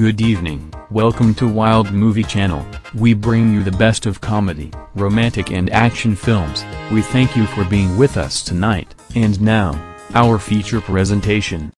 Good evening, welcome to Wild Movie Channel. We bring you the best of comedy, romantic and action films. We thank you for being with us tonight. And now, our feature presentation.